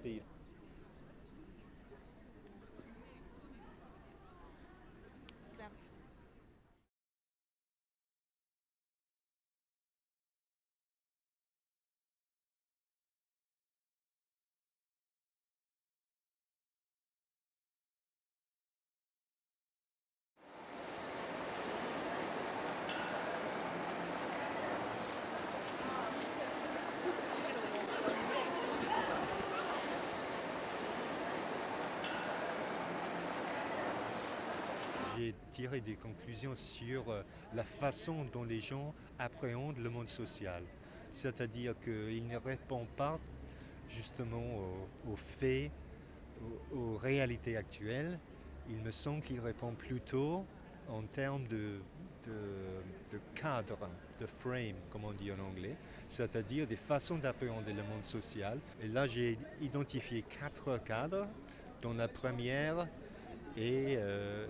Steve. J'ai tiré des conclusions sur euh, la façon dont les gens appréhendent le monde social. C'est-à-dire qu'ils ne répondent pas justement aux, faits, aux, réalités actuelles. Il me semble qu'ils répondent plutôt en termes de, de, cadre, de frame, comme on dit en anglais, c'est-à-dire des façons d'appréhender le monde social. Et là, j'ai identifié quatre cadres, dont la première est euh,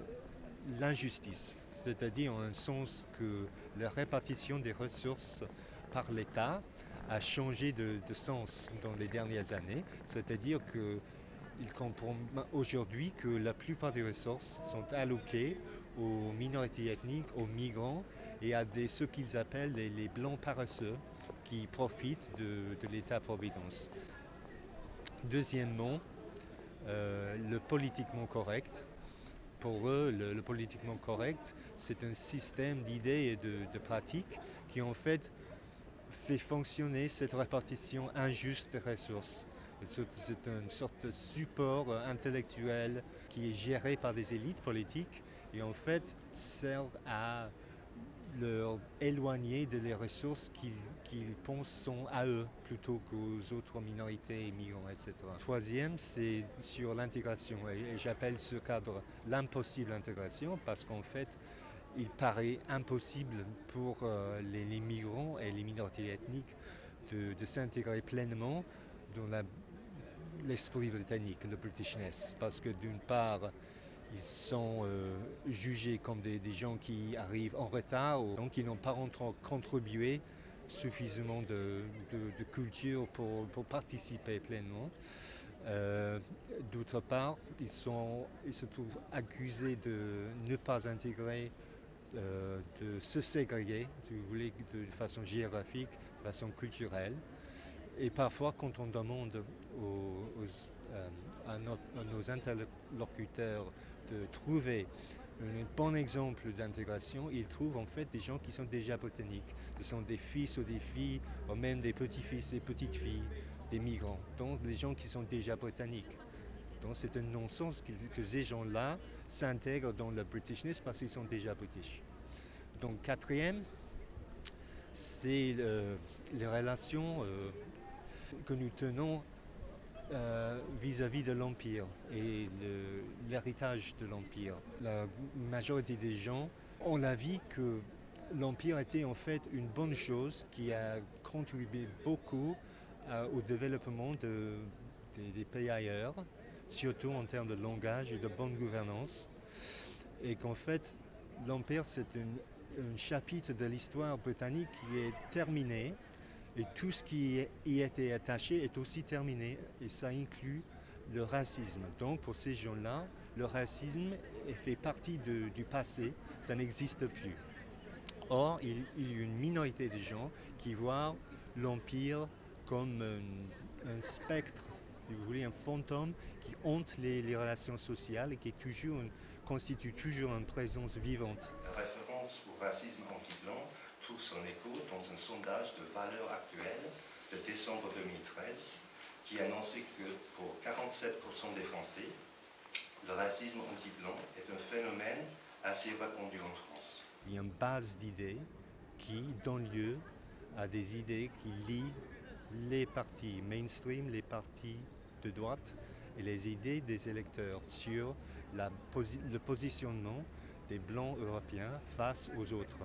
l'injustice, c'est-à-dire en un sens que la répartition des ressources par l'État a changé de, sens dans les dernières années, c'est-à-dire qu'il comprend aujourd'hui que la plupart des ressources sont alloquées aux minorités ethniques, aux migrants et à des, ce qu'ils appellent les, blancs paresseux qui profitent de, l'État-providence. Deuxièmement, euh, le politiquement correct, pour eux, le, politiquement correct, c'est un système d'idées et de, pratiques qui en fait fait fonctionner cette répartition injuste des ressources. C'est une sorte de support intellectuel qui est géré par des élites politiques et en fait sert à leur éloigner de les ressources qu'ils pensent sont à eux plutôt qu'aux autres minorités, migrants, etc. Troisième, c'est sur l'intégration et, j'appelle ce cadre l'impossible intégration parce qu'en fait, il paraît impossible pour euh, les, migrants et les minorités ethniques de, de s'intégrer pleinement dans l'esprit britannique, le Britishness, parce que d'une part, ils sont euh, jugés comme des, gens qui arrivent en retard, donc ils n'ont pas contribué suffisamment de, culture pour, participer pleinement. Euh, d'autre part, ils, sont, ils se trouvent accusés de ne pas intégrer, euh, de se ségréguer, si vous voulez, de façon géographique, de façon culturelle. Et parfois, quand on demande euh, à, nos interlocuteurs de trouver un bon exemple d'intégration, ils trouvent en fait des gens qui sont déjà botaniques. Ce sont des fils ou des filles, ou même des petits-fils et petites-filles des migrants, donc des gens qui sont déjà botaniques. Donc c'est un non-sens que, ces gens-là s'intègrent dans le Britishness parce qu'ils sont déjà british. Donc quatrième, c'est euh, les relations euh, que nous tenons euh, vis-à-vis de l'Empire et l'héritage de l'Empire. La majorité des gens ont l'avis que l'Empire était en fait une bonne chose qui a contribué beaucoup euh, au développement des, pays ailleurs, surtout en termes de langage et de bonne gouvernance. Et qu'en fait, l'Empire, c'est un chapitre de l'histoire britannique qui est terminé et tout ce qui y était attaché est aussi terminé et ça inclut le racisme. Donc pour ces gens-là, le racisme fait partie du passé, ça n'existe plus. Or, il, y a une minorité de gens qui voient l'Empire comme un, spectre, si vous voulez, un fantôme qui hante les, relations sociales et qui toujours constitue toujours une présence vivante. La référence au racisme anti-blanc trouve son écho dans un sondage de valeur actuelle de décembre 2013 qui annonçait que pour 47% des Français, le racisme anti-blanc est un phénomène assez répandu en France. Il y a une base d'idées qui donne lieu à des idées qui lient les partis mainstream, les partis de droite et les idées des électeurs sur le positionnement des blancs européens face aux autres.